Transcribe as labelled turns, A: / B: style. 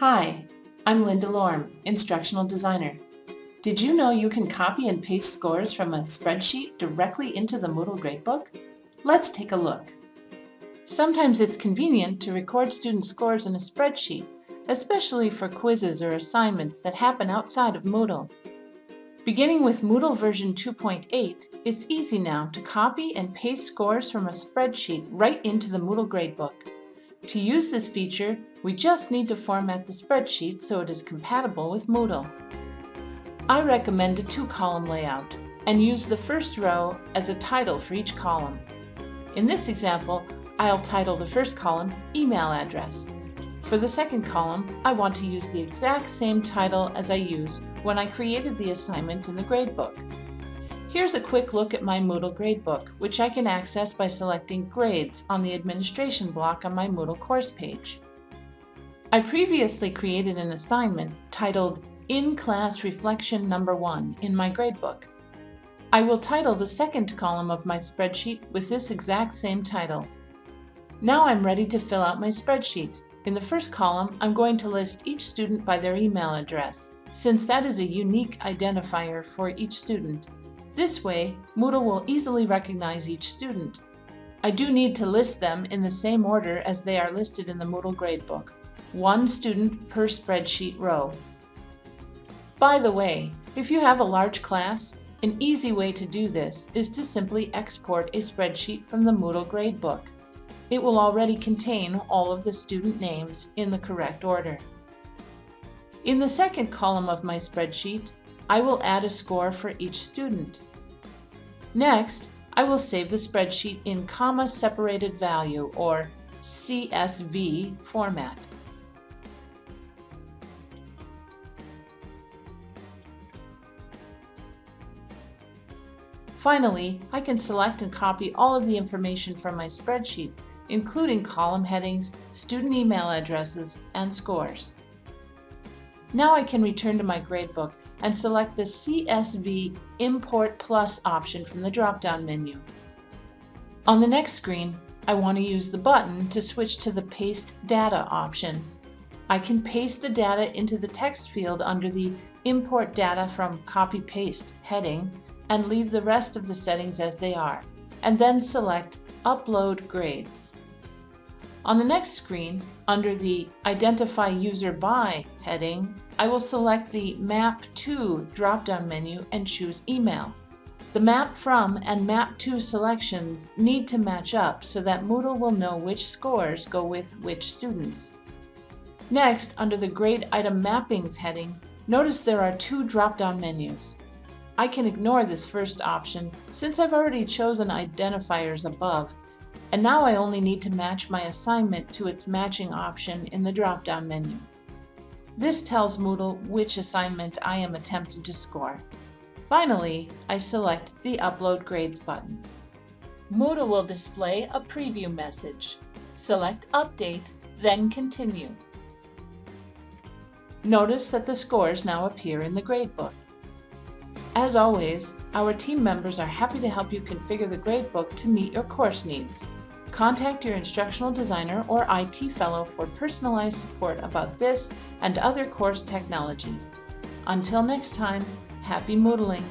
A: Hi, I'm Linda Lorm, Instructional Designer. Did you know you can copy and paste scores from a spreadsheet directly into the Moodle Gradebook? Let's take a look. Sometimes it's convenient to record student scores in a spreadsheet, especially for quizzes or assignments that happen outside of Moodle. Beginning with Moodle version 2.8, it's easy now to copy and paste scores from a spreadsheet right into the Moodle Gradebook. To use this feature, we just need to format the spreadsheet so it is compatible with Moodle. I recommend a two-column layout and use the first row as a title for each column. In this example, I'll title the first column Email Address. For the second column, I want to use the exact same title as I used when I created the assignment in the gradebook. Here's a quick look at my Moodle gradebook, which I can access by selecting Grades on the Administration block on my Moodle course page. I previously created an assignment titled In-Class Reflection Number 1 in my gradebook. I will title the second column of my spreadsheet with this exact same title. Now I'm ready to fill out my spreadsheet. In the first column, I'm going to list each student by their email address, since that is a unique identifier for each student. This way, Moodle will easily recognize each student. I do need to list them in the same order as they are listed in the Moodle Gradebook, one student per spreadsheet row. By the way, if you have a large class, an easy way to do this is to simply export a spreadsheet from the Moodle Gradebook. It will already contain all of the student names in the correct order. In the second column of my spreadsheet, I will add a score for each student. Next, I will save the spreadsheet in comma separated value or CSV format. Finally, I can select and copy all of the information from my spreadsheet, including column headings, student email addresses, and scores. Now I can return to my gradebook and select the CSV Import Plus option from the drop-down menu. On the next screen, I want to use the button to switch to the Paste Data option. I can paste the data into the text field under the Import Data from Copy Paste heading and leave the rest of the settings as they are, and then select Upload Grades. On the next screen, under the Identify User By heading, I will select the Map To drop-down menu and choose Email. The Map From and Map To selections need to match up so that Moodle will know which scores go with which students. Next, under the Grade Item Mappings heading, notice there are two drop-down menus. I can ignore this first option since I've already chosen identifiers above and now I only need to match my assignment to its matching option in the drop-down menu. This tells Moodle which assignment I am attempting to score. Finally, I select the Upload Grades button. Moodle will display a preview message. Select Update, then Continue. Notice that the scores now appear in the gradebook. As always, our team members are happy to help you configure the gradebook to meet your course needs. Contact your instructional designer or IT fellow for personalized support about this and other course technologies. Until next time, happy Moodling!